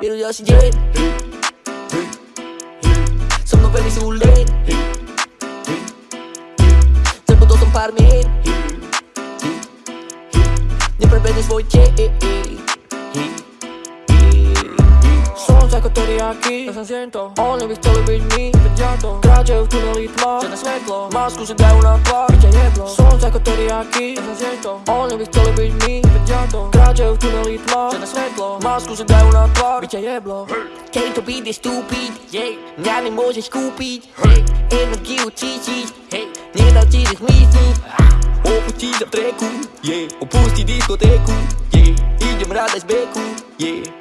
ďalší deň So mnou veľmi sú len Zabudol som pár mien Neprebedne svoj deň Słońce jako teriyaki Ja sam siento Oni by chcieli być mi Wiedziato Kracie w tuneli tma Czarne światło Masku się dają na twarz Bicie jeblo Słońce jako teriyaki Ja sam siento Oni by chcieli być mi Wiedziato Kracie w tuneli tma Czarne światło masku se daj una tvar Biće jeblo. Kej to bide stupid nja ne možeš kupit Energiju čičit Nije da ti ih mislit Opusti za treku Opusti diskoteku Idem rada iz beku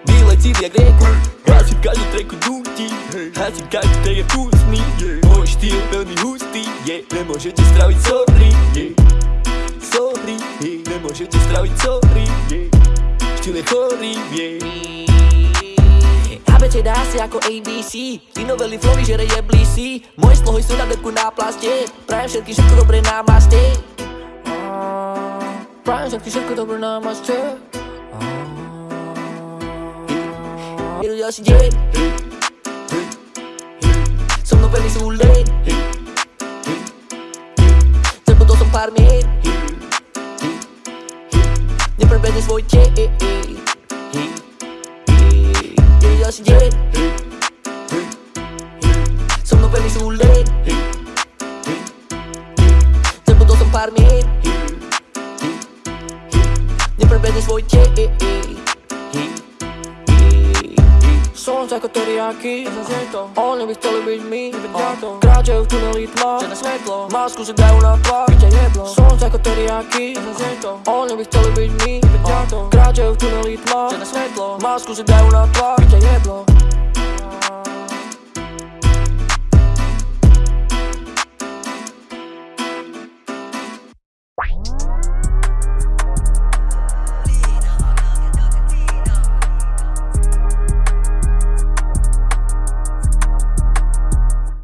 Bila cilja greku. Ja si kažem treku duti Ja si kažem te je kusni Moj štil pelni husti Ne može možete stravit sorry Sorry Ne može možete stravit sorry je chorý, yeah ABC dá ako ABC Ty novely flowy žere jeblí si Moje slohy sú na deku na plaste Prajem všetky všetko dobre na maste. Prajem všetky všetko dobré na maste. Jedu ďalší deň. So mnou veľmi sú len Zabudol som pár mien Deň So mnou veľmi sú len Zabudol som pár mien Neprebedne svoj deň Słońce Slnce ako teriaky, oni by chceli byť my. Kráčajú v tuneli tma, masku si dajú na tvár Slnce ako teriaky, oni by chceli byť my. Kráčajú v tuneli tma, masku si dajú na tvár